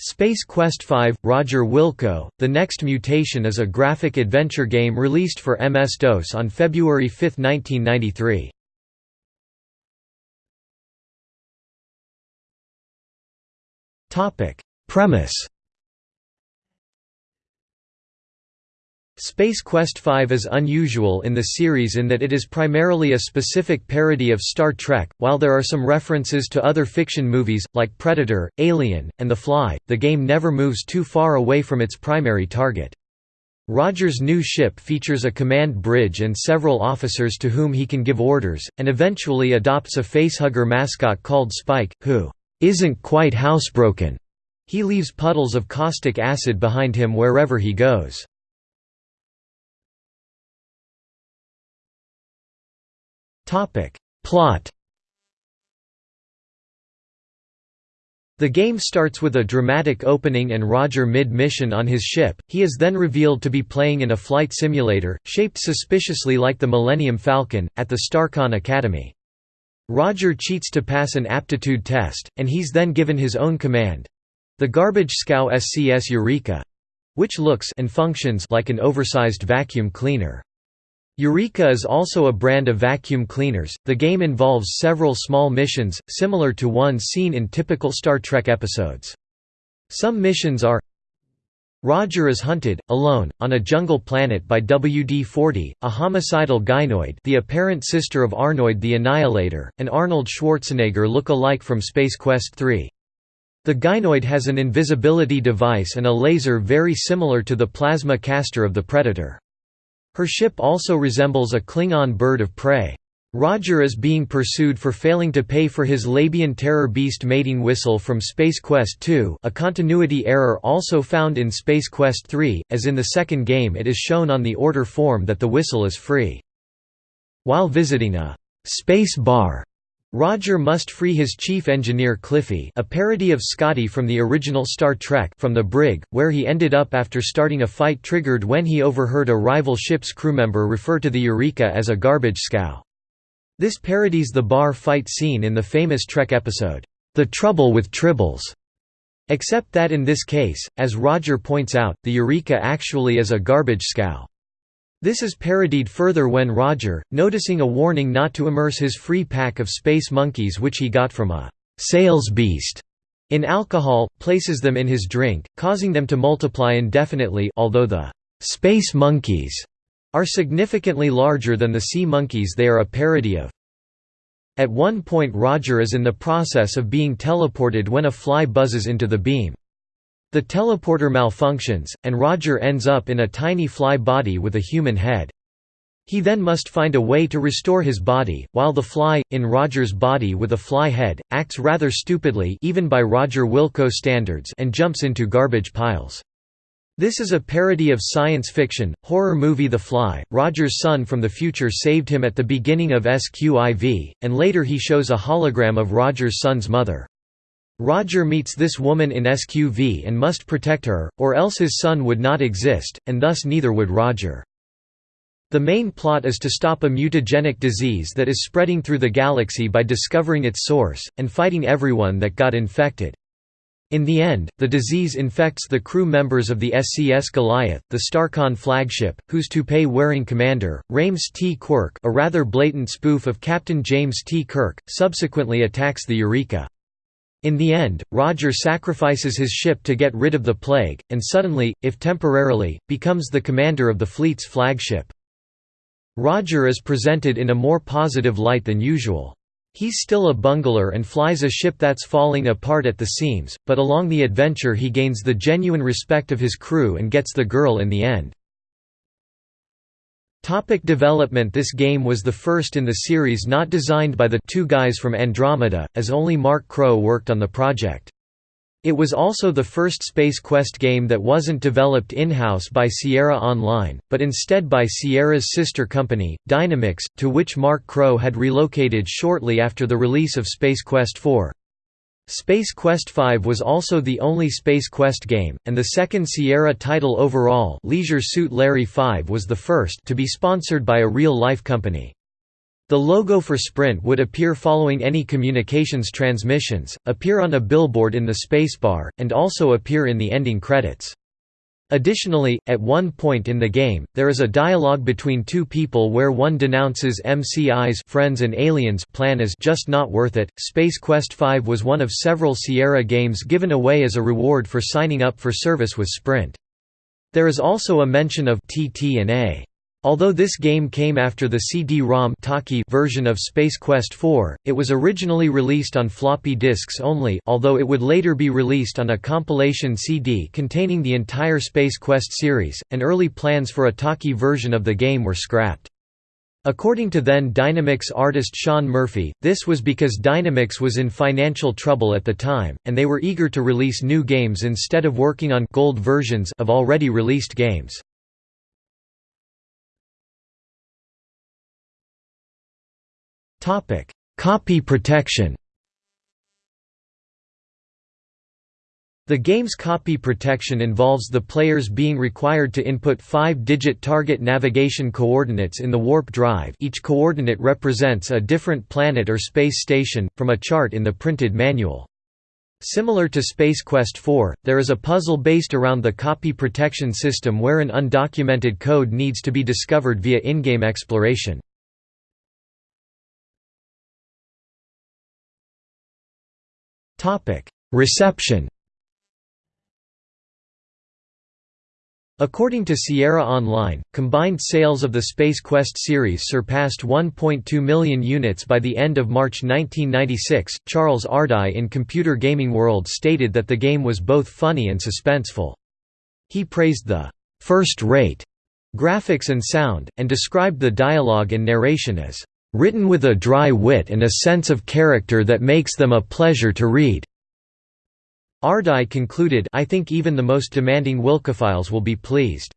Space Quest V – Roger Wilco, The Next Mutation is a graphic adventure game released for MS-DOS on February 5, 1993. Premise Space Quest V is unusual in the series in that it is primarily a specific parody of Star Trek. While there are some references to other fiction movies, like Predator, Alien, and The Fly, the game never moves too far away from its primary target. Roger's new ship features a command bridge and several officers to whom he can give orders, and eventually adopts a facehugger mascot called Spike, who isn't quite housebroken. He leaves puddles of caustic acid behind him wherever he goes. Topic. Plot The game starts with a dramatic opening and Roger mid-mission on his ship, he is then revealed to be playing in a flight simulator, shaped suspiciously like the Millennium Falcon, at the Starcon Academy. Roger cheats to pass an aptitude test, and he's then given his own command—the garbage scow SCS Eureka—which looks and functions like an oversized vacuum cleaner. Eureka is also a brand of vacuum cleaners. The game involves several small missions, similar to ones seen in typical Star Trek episodes. Some missions are Roger is hunted, alone, on a jungle planet by WD-40, a homicidal gynoid the apparent sister of Arnoid the Annihilator, an Arnold Schwarzenegger look-alike from Space Quest III. The gynoid has an invisibility device and a laser very similar to the plasma caster of the Predator. Her ship also resembles a Klingon bird of prey. Roger is being pursued for failing to pay for his Labian Terror Beast mating whistle from Space Quest II a continuity error also found in Space Quest III, as in the second game it is shown on the order form that the whistle is free. While visiting a «space bar», Roger must free his chief engineer Cliffy a parody of Scotty from the original Star Trek from the brig, where he ended up after starting a fight triggered when he overheard a rival ship's crewmember refer to the Eureka as a garbage scow. This parodies the bar fight scene in the famous Trek episode, The Trouble with Tribbles. Except that in this case, as Roger points out, the Eureka actually is a garbage scow. This is parodied further when Roger, noticing a warning not to immerse his free pack of space monkeys which he got from a «sales beast» in alcohol, places them in his drink, causing them to multiply indefinitely although the «space monkeys» are significantly larger than the sea monkeys they are a parody of. At one point Roger is in the process of being teleported when a fly buzzes into the beam. The teleporter malfunctions, and Roger ends up in a tiny fly body with a human head. He then must find a way to restore his body, while the fly, in Roger's body with a fly head, acts rather stupidly even by Roger Wilco standards and jumps into garbage piles. This is a parody of science fiction, horror movie The Fly. Roger's son from the future saved him at the beginning of SQIV, and later he shows a hologram of Roger's son's mother. Roger meets this woman in SQV and must protect her, or else his son would not exist, and thus neither would Roger. The main plot is to stop a mutagenic disease that is spreading through the galaxy by discovering its source, and fighting everyone that got infected. In the end, the disease infects the crew members of the SCS Goliath, the Starcon flagship, whose toupee-wearing commander, Rames T. Quirk a rather blatant spoof of Captain James T. Kirk, subsequently attacks the Eureka. In the end, Roger sacrifices his ship to get rid of the plague, and suddenly, if temporarily, becomes the commander of the fleet's flagship. Roger is presented in a more positive light than usual. He's still a bungler and flies a ship that's falling apart at the seams, but along the adventure he gains the genuine respect of his crew and gets the girl in the end. Topic development This game was the first in the series not designed by the two guys from Andromeda, as only Mark Crowe worked on the project. It was also the first Space Quest game that wasn't developed in-house by Sierra Online, but instead by Sierra's sister company, Dynamix, to which Mark Crowe had relocated shortly after the release of Space Quest 4. Space Quest V was also the only Space Quest game, and the second Sierra title overall Leisure Suit Larry 5 was the first to be sponsored by a real-life company. The logo for Sprint would appear following any communications transmissions, appear on a billboard in the spacebar, and also appear in the ending credits. Additionally, at one point in the game, there is a dialogue between two people where one denounces MCI's friends and aliens plan as just not worth it. Space Quest V was one of several Sierra games given away as a reward for signing up for service with Sprint. There is also a mention of TT&A. Although this game came after the CD-ROM version of Space Quest IV, it was originally released on floppy disks only although it would later be released on a compilation CD containing the entire Space Quest series, and early plans for a talkie version of the game were scrapped. According to then Dynamix artist Sean Murphy, this was because Dynamix was in financial trouble at the time, and they were eager to release new games instead of working on gold versions of already released games. Copy protection The game's copy protection involves the players being required to input five-digit target navigation coordinates in the warp drive each coordinate represents a different planet or space station, from a chart in the printed manual. Similar to Space Quest IV, there is a puzzle based around the copy protection system where an undocumented code needs to be discovered via in-game exploration. Reception According to Sierra Online, combined sales of the Space Quest series surpassed 1.2 million units by the end of March 1996. Charles Ardai in Computer Gaming World stated that the game was both funny and suspenseful. He praised the first rate graphics and sound, and described the dialogue and narration as written with a dry wit and a sense of character that makes them a pleasure to read. Ardai concluded I think even the most demanding Wilcophiles will be pleased.